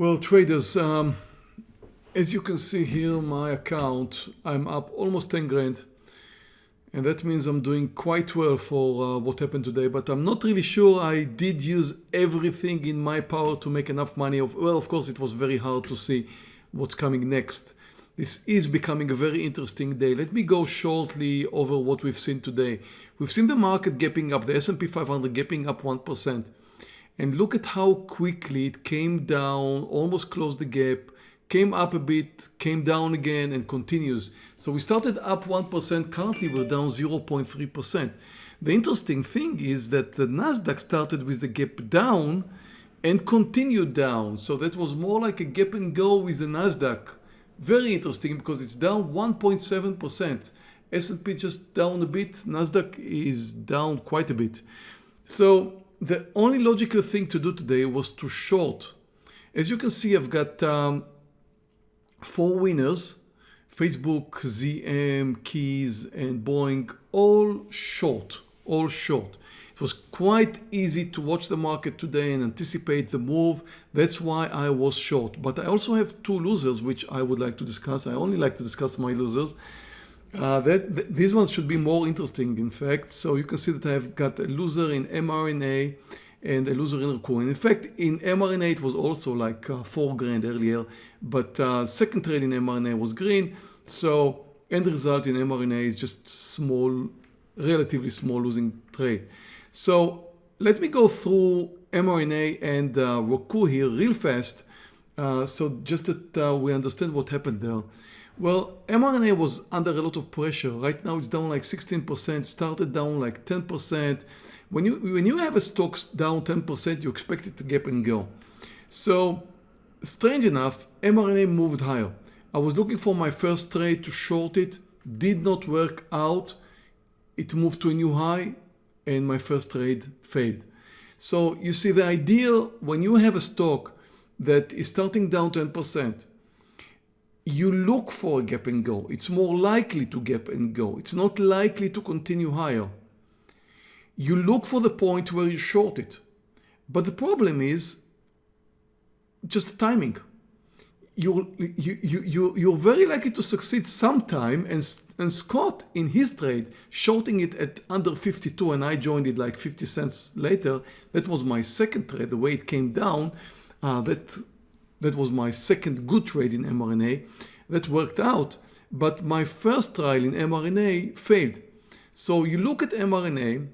Well, traders, um, as you can see here, my account, I'm up almost 10 grand. And that means I'm doing quite well for uh, what happened today, but I'm not really sure I did use everything in my power to make enough money. Of Well, of course, it was very hard to see what's coming next. This is becoming a very interesting day. Let me go shortly over what we've seen today. We've seen the market gapping up, the S&P 500 gapping up 1%. And look at how quickly it came down, almost closed the gap, came up a bit, came down again and continues. So we started up 1%, currently we're down 0.3%. The interesting thing is that the Nasdaq started with the gap down and continued down. So that was more like a gap and go with the Nasdaq. Very interesting because it's down 1.7%. S&P just down a bit, Nasdaq is down quite a bit. So the only logical thing to do today was to short. As you can see, I've got um, four winners, Facebook, ZM, Keys, and Boeing, all short, all short. It was quite easy to watch the market today and anticipate the move. That's why I was short. But I also have two losers, which I would like to discuss. I only like to discuss my losers. Uh, that th These ones should be more interesting, in fact. So you can see that I've got a loser in mRNA and a loser in Roku. And in fact, in mRNA, it was also like uh, four grand earlier, but uh, second trade in mRNA was green. So end result in mRNA is just small, relatively small losing trade. So let me go through mRNA and uh, Roku here real fast. Uh, so just that uh, we understand what happened there. Well, mRNA was under a lot of pressure. Right now it's down like 16%, started down like 10%. When you, when you have a stock down 10%, you expect it to gap and go. So strange enough, mRNA moved higher. I was looking for my first trade to short it, did not work out. It moved to a new high and my first trade failed. So you see the idea when you have a stock that is starting down 10%, you look for a gap and go. It's more likely to gap and go. It's not likely to continue higher. You look for the point where you short it. But the problem is just the timing. You're, you, you, you, you're very likely to succeed sometime and, and Scott in his trade shorting it at under 52 and I joined it like 50 cents later. That was my second trade, the way it came down. Uh, that that was my second good trade in mRNA. That worked out. But my first trial in mRNA failed. So you look at mRNA,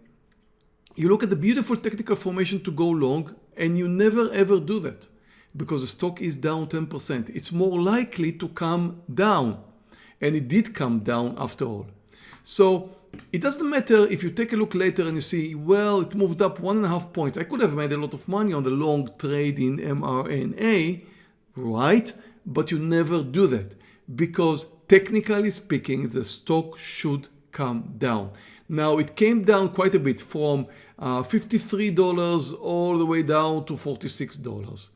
you look at the beautiful technical formation to go long, and you never ever do that because the stock is down 10%. It's more likely to come down. And it did come down after all. So it doesn't matter if you take a look later and you see, well, it moved up one and a half points. I could have made a lot of money on the long trade in mRNA, right? But you never do that because technically speaking, the stock should come down. Now it came down quite a bit from uh, $53 all the way down to $46.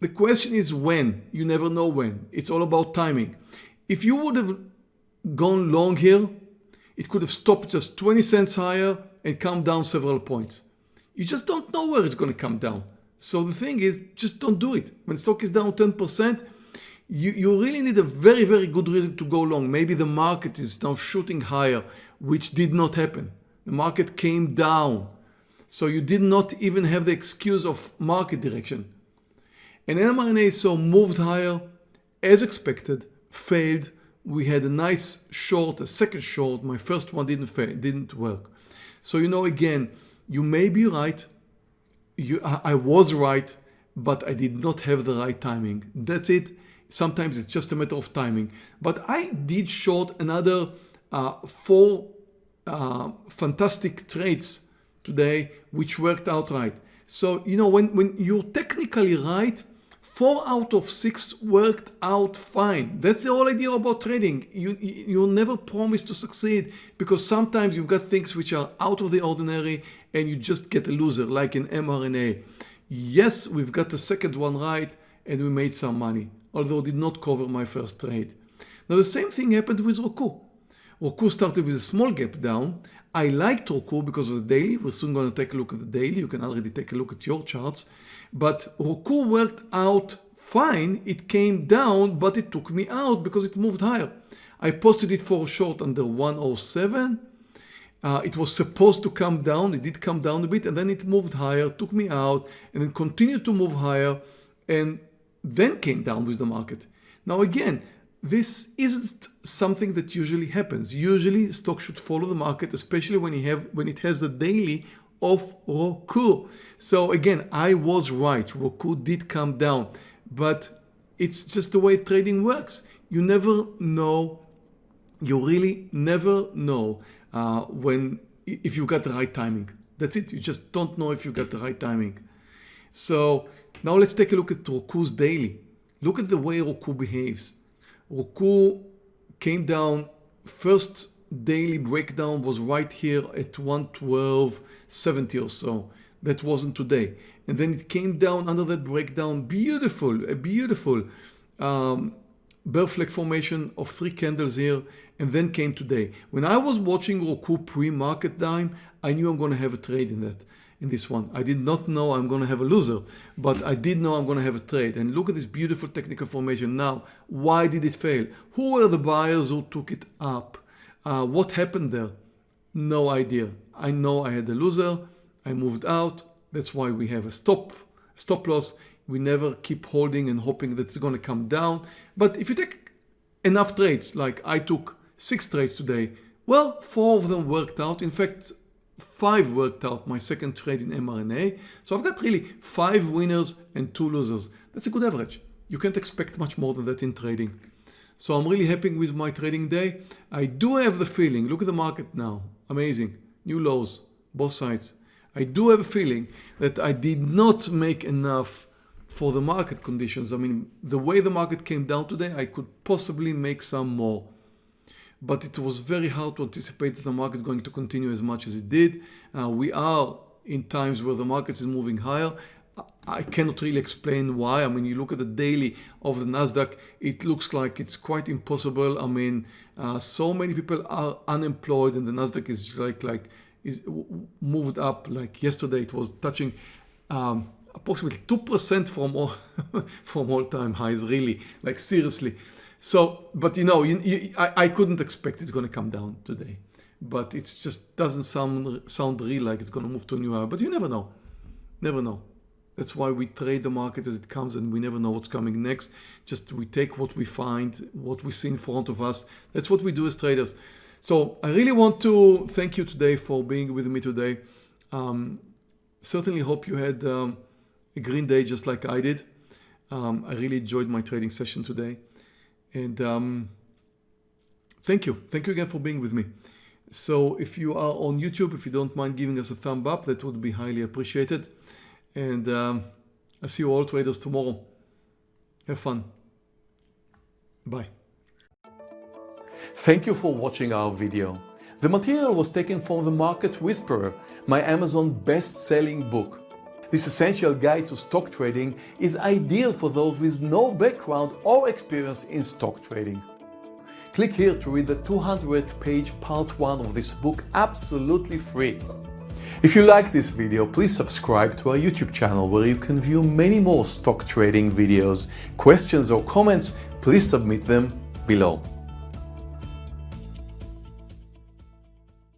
The question is when, you never know when. It's all about timing. If you would have gone long here, it could have stopped just 20 cents higher and come down several points. You just don't know where it's going to come down. So the thing is, just don't do it. When stock is down 10%, you, you really need a very, very good reason to go long. Maybe the market is now shooting higher, which did not happen. The market came down. So you did not even have the excuse of market direction. And mRNA so moved higher, as expected, failed. We had a nice short, a second short. My first one didn't fail, didn't work. So you know, again, you may be right, you, I was right, but I did not have the right timing. That's it. Sometimes it's just a matter of timing. But I did short another uh, four uh, fantastic trades today, which worked out right. So, you know, when, when you're technically right, four out of six worked out fine. That's the whole idea about trading. You, you never promise to succeed because sometimes you've got things which are out of the ordinary and you just get a loser like in mRNA. Yes, we've got the second one right and we made some money, although did not cover my first trade. Now the same thing happened with Roku. Roku started with a small gap down. I liked Roku because of the daily. We're soon going to take a look at the daily. You can already take a look at your charts. But Roku worked out fine, it came down, but it took me out because it moved higher. I posted it for a short under 107. Uh, it was supposed to come down. It did come down a bit and then it moved higher, took me out and then continued to move higher and then came down with the market. Now again, this isn't something that usually happens. Usually stock should follow the market, especially when, you have, when it has a daily of Roku. So again, I was right. Roku did come down, but it's just the way trading works. You never know, you really never know uh, when, if you've got the right timing. That's it. You just don't know if you got the right timing. So now let's take a look at Roku's daily. Look at the way Roku behaves. Roku came down first daily breakdown was right here at 112.70 or so. That wasn't today. And then it came down under that breakdown. Beautiful, a beautiful um, bear flag formation of three candles here and then came today. When I was watching Roku pre-market time, I knew I'm going to have a trade in that in this one. I did not know I'm going to have a loser, but I did know I'm going to have a trade. And look at this beautiful technical formation. Now, why did it fail? Who were the buyers who took it up? Uh, what happened there? No idea. I know I had a loser. I moved out. That's why we have a stop, stop loss. We never keep holding and hoping that it's going to come down. But if you take enough trades, like I took six trades today, well, four of them worked out. In fact, five worked out my second trade in mRNA. So I've got really five winners and two losers. That's a good average. You can't expect much more than that in trading. So I'm really happy with my trading day. I do have the feeling, look at the market now, amazing, new lows, both sides. I do have a feeling that I did not make enough for the market conditions. I mean, the way the market came down today, I could possibly make some more. But it was very hard to anticipate that the market is going to continue as much as it did. Uh, we are in times where the market is moving higher. I cannot really explain why. I mean, you look at the daily of the Nasdaq, it looks like it's quite impossible. I mean, uh, so many people are unemployed, and the Nasdaq is like like is moved up. Like yesterday, it was touching um, approximately two percent from all from all time highs. Really, like seriously. So, but you know, you, you, I, I couldn't expect it's going to come down today, but it just doesn't sound sound real like it's going to move to a new high. But you never know, never know. That's why we trade the market as it comes and we never know what's coming next. Just we take what we find, what we see in front of us. That's what we do as traders. So I really want to thank you today for being with me today. Um, certainly hope you had um, a green day just like I did. Um, I really enjoyed my trading session today. And um, thank you. Thank you again for being with me. So if you are on YouTube, if you don't mind giving us a thumb up, that would be highly appreciated. And um, I'll see you all traders tomorrow. Have fun. Bye. Thank you for watching our video. The material was taken from The Market Whisperer, my Amazon best-selling book. This essential guide to stock trading is ideal for those with no background or experience in stock trading. Click here to read the 200 page part 1 of this book absolutely free. If you like this video, please subscribe to our YouTube channel where you can view many more stock trading videos. Questions or comments, please submit them below.